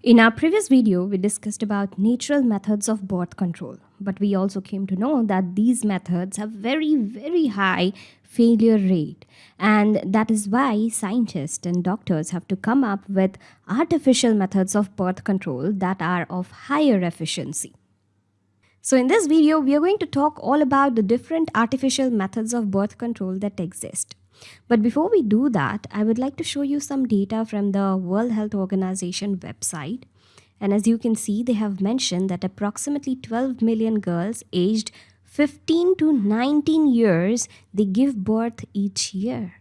In our previous video, we discussed about natural methods of birth control, but we also came to know that these methods have very, very high failure rate. And that is why scientists and doctors have to come up with artificial methods of birth control that are of higher efficiency. So in this video, we are going to talk all about the different artificial methods of birth control that exist. But before we do that, I would like to show you some data from the World Health Organization website. And as you can see, they have mentioned that approximately 12 million girls aged 15 to 19 years, they give birth each year.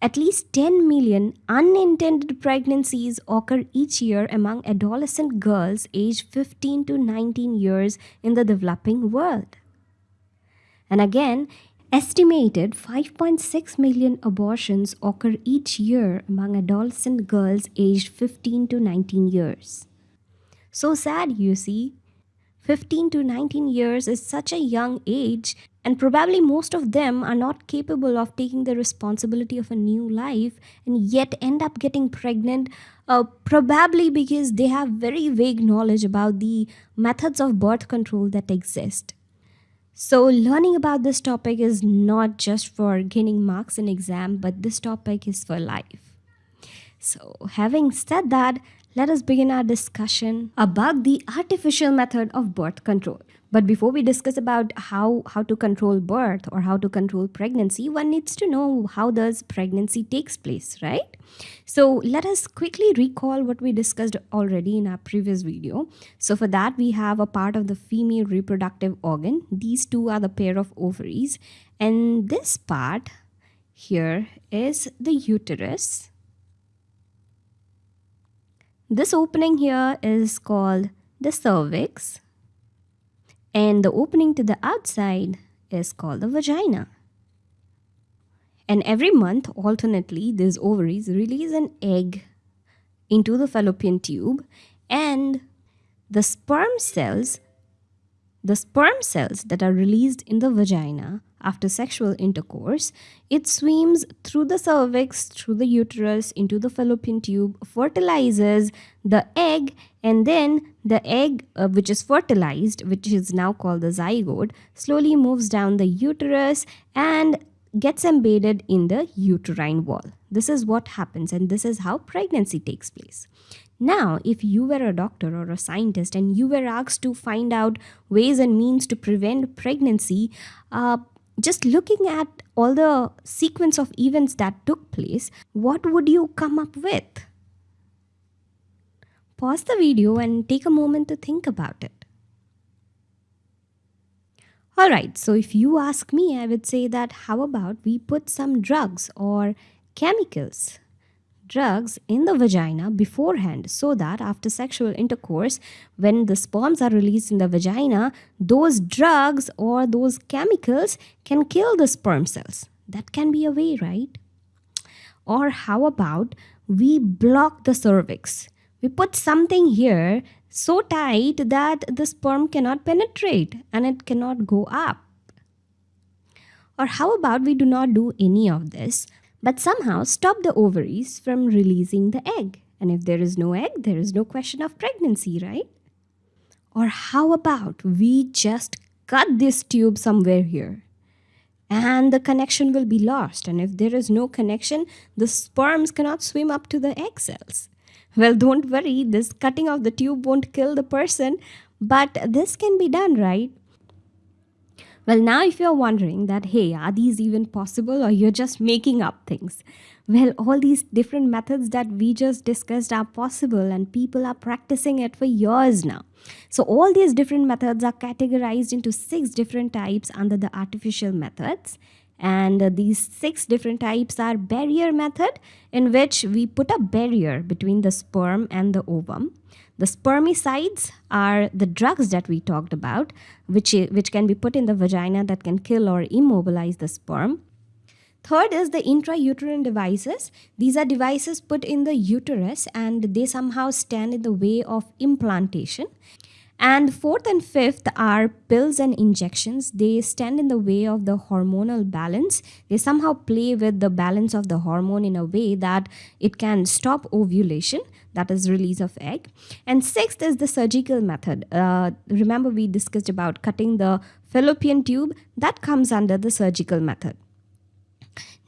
At least 10 million unintended pregnancies occur each year among adolescent girls aged 15 to 19 years in the developing world. And again, Estimated 5.6 million abortions occur each year among adolescent girls aged 15 to 19 years. So sad, you see. 15 to 19 years is such a young age, and probably most of them are not capable of taking the responsibility of a new life and yet end up getting pregnant, uh, probably because they have very vague knowledge about the methods of birth control that exist. So learning about this topic is not just for gaining marks in exam, but this topic is for life. So having said that, let us begin our discussion about the artificial method of birth control. But before we discuss about how, how to control birth or how to control pregnancy, one needs to know how does pregnancy takes place, right? So let us quickly recall what we discussed already in our previous video. So for that, we have a part of the female reproductive organ. These two are the pair of ovaries. And this part here is the uterus. This opening here is called the cervix and the opening to the outside is called the vagina. And every month, alternately, these ovaries release an egg into the fallopian tube and the sperm cells the sperm cells that are released in the vagina after sexual intercourse, it swims through the cervix, through the uterus, into the fallopian tube, fertilizes the egg, and then the egg, uh, which is fertilized, which is now called the zygote, slowly moves down the uterus and gets embedded in the uterine wall. This is what happens, and this is how pregnancy takes place. Now, if you were a doctor or a scientist and you were asked to find out ways and means to prevent pregnancy, uh, just looking at all the sequence of events that took place, what would you come up with? Pause the video and take a moment to think about it. Alright, so if you ask me, I would say that how about we put some drugs or chemicals drugs in the vagina beforehand so that after sexual intercourse, when the sperms are released in the vagina, those drugs or those chemicals can kill the sperm cells. That can be a way, right? Or how about we block the cervix? We put something here so tight that the sperm cannot penetrate and it cannot go up. Or how about we do not do any of this? but somehow stop the ovaries from releasing the egg. And if there is no egg, there is no question of pregnancy, right? Or how about we just cut this tube somewhere here? And the connection will be lost. And if there is no connection, the sperms cannot swim up to the egg cells. Well, don't worry, this cutting of the tube won't kill the person, but this can be done, right? Well, now if you're wondering that, hey, are these even possible or you're just making up things? Well, all these different methods that we just discussed are possible and people are practicing it for years now. So all these different methods are categorized into six different types under the artificial methods. And these six different types are barrier method in which we put a barrier between the sperm and the ovum. The spermicides are the drugs that we talked about, which, which can be put in the vagina that can kill or immobilize the sperm. Third is the intrauterine devices. These are devices put in the uterus and they somehow stand in the way of implantation. And fourth and fifth are pills and injections. They stand in the way of the hormonal balance. They somehow play with the balance of the hormone in a way that it can stop ovulation, that is release of egg. And sixth is the surgical method. Uh, remember we discussed about cutting the fallopian tube that comes under the surgical method.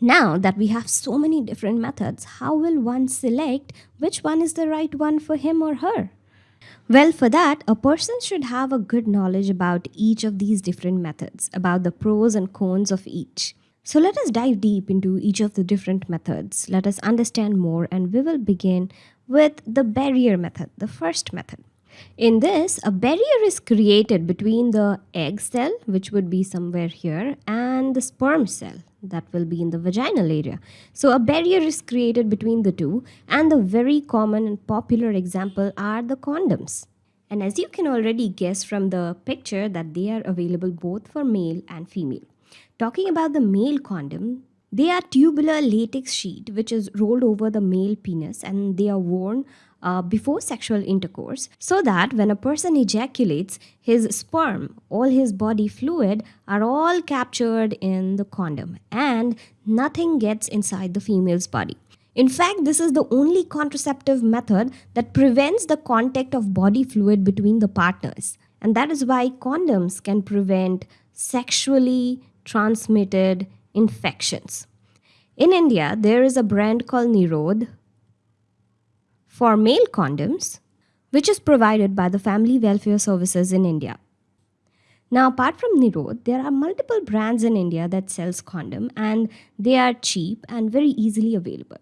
Now that we have so many different methods, how will one select which one is the right one for him or her? Well, for that, a person should have a good knowledge about each of these different methods, about the pros and cons of each. So let us dive deep into each of the different methods. Let us understand more and we will begin with the barrier method, the first method. In this, a barrier is created between the egg cell, which would be somewhere here, and the sperm cell that will be in the vaginal area. So a barrier is created between the two and the very common and popular example are the condoms. And as you can already guess from the picture that they are available both for male and female. Talking about the male condom, they are tubular latex sheet which is rolled over the male penis and they are worn uh, before sexual intercourse so that when a person ejaculates, his sperm, all his body fluid are all captured in the condom and nothing gets inside the female's body. In fact, this is the only contraceptive method that prevents the contact of body fluid between the partners. And that is why condoms can prevent sexually transmitted infections. In India, there is a brand called Nirodh for male condoms, which is provided by the Family Welfare Services in India. Now, apart from Nirodh, there are multiple brands in India that sells condom and they are cheap and very easily available.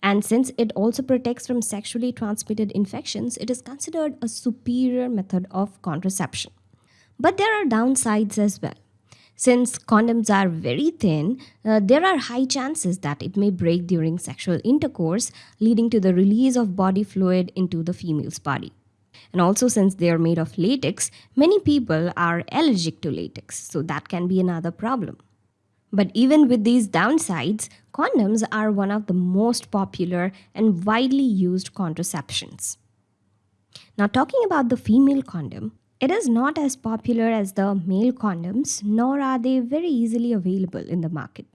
And since it also protects from sexually transmitted infections, it is considered a superior method of contraception. But there are downsides as well. Since condoms are very thin, uh, there are high chances that it may break during sexual intercourse, leading to the release of body fluid into the female's body. And also, since they are made of latex, many people are allergic to latex, so that can be another problem. But even with these downsides, condoms are one of the most popular and widely used contraceptions. Now, talking about the female condom, it is not as popular as the male condoms, nor are they very easily available in the market.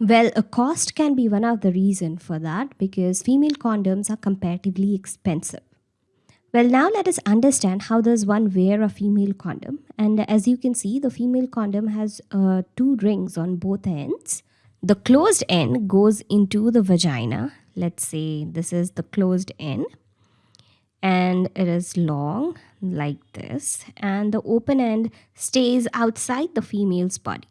Well, a cost can be one of the reason for that because female condoms are comparatively expensive. Well, now let us understand how does one wear a female condom. And as you can see, the female condom has uh, two rings on both ends. The closed end goes into the vagina. Let's say this is the closed end and it is long like this and the open end stays outside the female's body.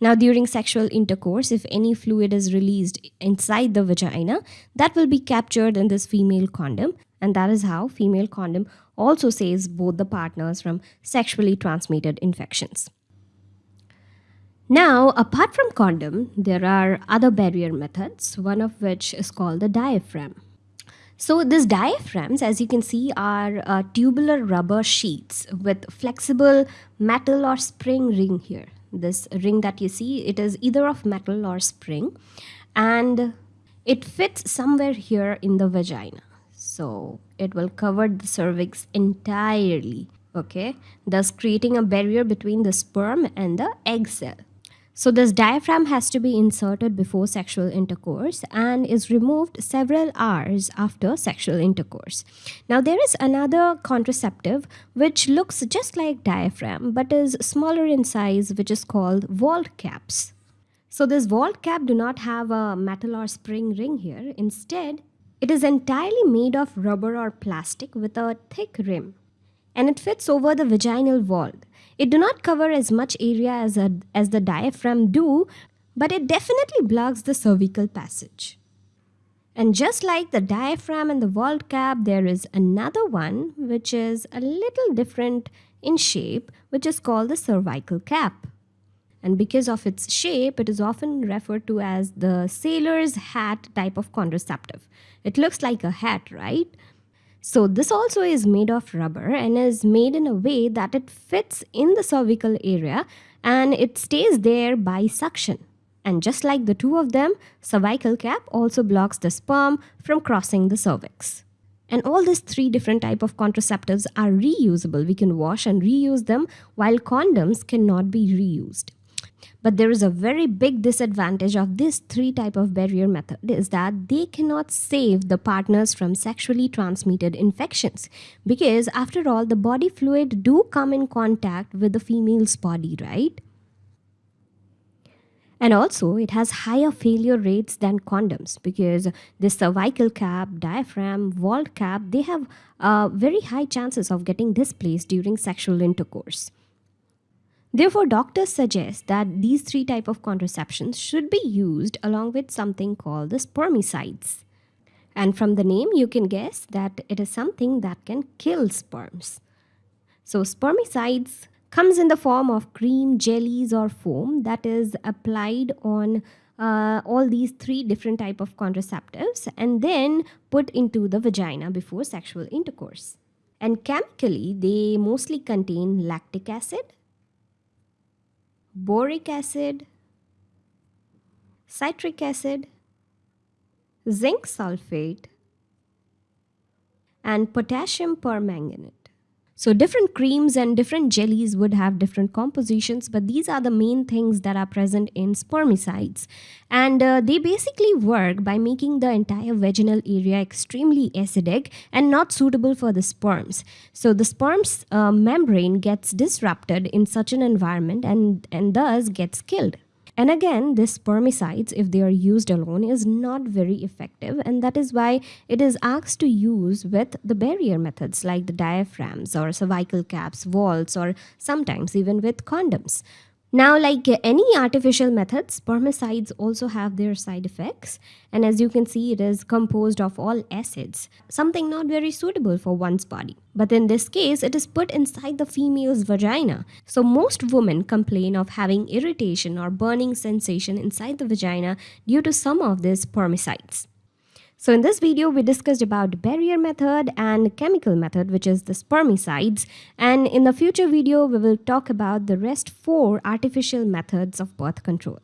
Now during sexual intercourse, if any fluid is released inside the vagina, that will be captured in this female condom and that is how female condom also saves both the partners from sexually transmitted infections. Now, apart from condom, there are other barrier methods, one of which is called the diaphragm. So these diaphragms, as you can see, are uh, tubular rubber sheets with flexible metal or spring ring here. This ring that you see, it is either of metal or spring and it fits somewhere here in the vagina. So it will cover the cervix entirely, okay? Thus creating a barrier between the sperm and the egg cell. So this diaphragm has to be inserted before sexual intercourse and is removed several hours after sexual intercourse. Now there is another contraceptive which looks just like diaphragm but is smaller in size which is called vault caps. So this vault cap do not have a metal or spring ring here. Instead, it is entirely made of rubber or plastic with a thick rim and it fits over the vaginal wall it do not cover as much area as, a, as the diaphragm do, but it definitely blocks the cervical passage. And just like the diaphragm and the vault cap, there is another one which is a little different in shape, which is called the cervical cap. And because of its shape, it is often referred to as the sailor's hat type of contraceptive. It looks like a hat, right? So this also is made of rubber and is made in a way that it fits in the cervical area and it stays there by suction. And just like the two of them, cervical cap also blocks the sperm from crossing the cervix. And all these three different type of contraceptives are reusable. We can wash and reuse them while condoms cannot be reused. But there is a very big disadvantage of this three type of barrier method is that they cannot save the partners from sexually transmitted infections because after all the body fluid do come in contact with the female's body, right? And also, it has higher failure rates than condoms because the cervical cap, diaphragm, vault cap, they have uh, very high chances of getting displaced during sexual intercourse. Therefore, doctors suggest that these three type of contraceptions should be used along with something called the spermicides. And from the name, you can guess that it is something that can kill sperms. So spermicides comes in the form of cream, jellies or foam that is applied on uh, all these three different type of contraceptives and then put into the vagina before sexual intercourse. And chemically, they mostly contain lactic acid, boric acid, citric acid, zinc sulfate, and potassium permanganate. So different creams and different jellies would have different compositions, but these are the main things that are present in spermicides. And uh, they basically work by making the entire vaginal area extremely acidic and not suitable for the sperms. So the sperm's uh, membrane gets disrupted in such an environment and, and thus gets killed. And again, this spermicides, if they are used alone, is not very effective. And that is why it is asked to use with the barrier methods like the diaphragms or cervical caps, vaults, or sometimes even with condoms. Now, like any artificial methods, spermicides also have their side effects. And as you can see, it is composed of all acids, something not very suitable for one's body. But in this case, it is put inside the female's vagina. So most women complain of having irritation or burning sensation inside the vagina due to some of these spermicides. So in this video, we discussed about barrier method and chemical method, which is the spermicides. And in the future video, we will talk about the rest four artificial methods of birth control.